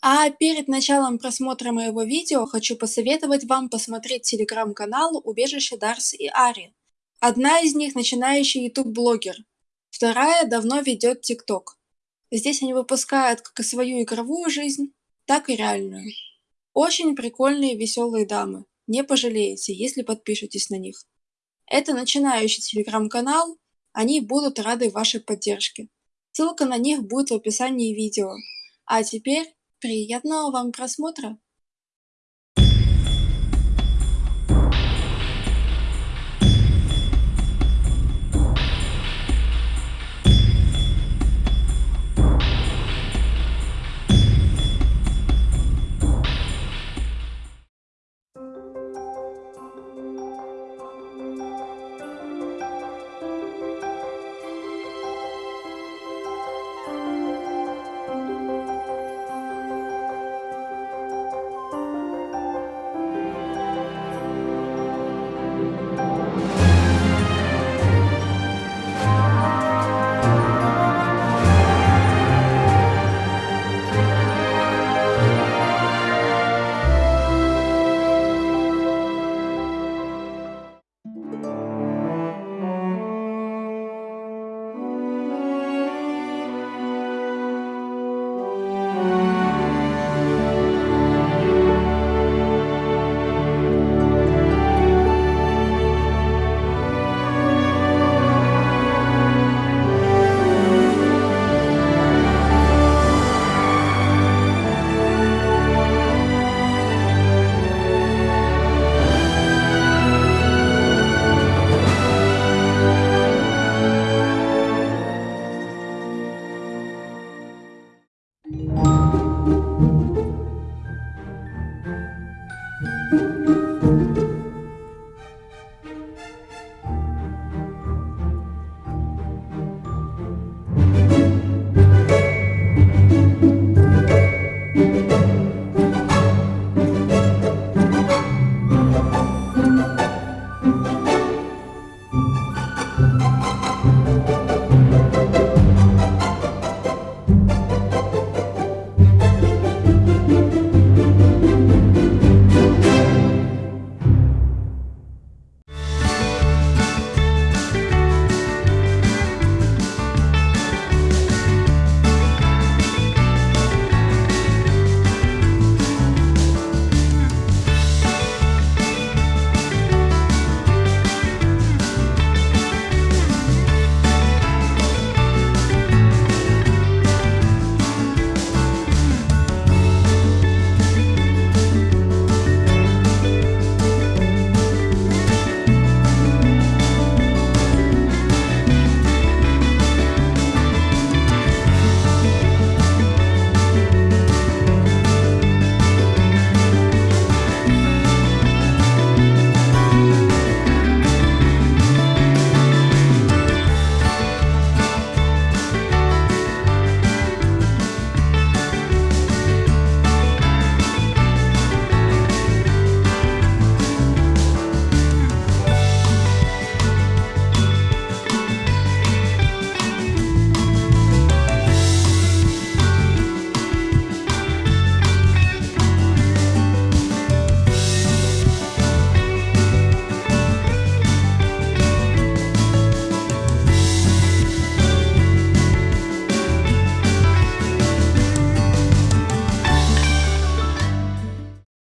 А перед началом просмотра моего видео хочу посоветовать вам посмотреть телеграм-канал «Убежище Дарс и Ари». Одна из них начинающий YouTube-блогер, вторая давно ведет ТикТок. Здесь они выпускают как свою игровую жизнь, так и реальную. Очень прикольные веселые дамы, не пожалеете, если подпишетесь на них. Это начинающий телеграм-канал, они будут рады вашей поддержке. Ссылка на них будет в описании видео. А теперь приятного вам просмотра!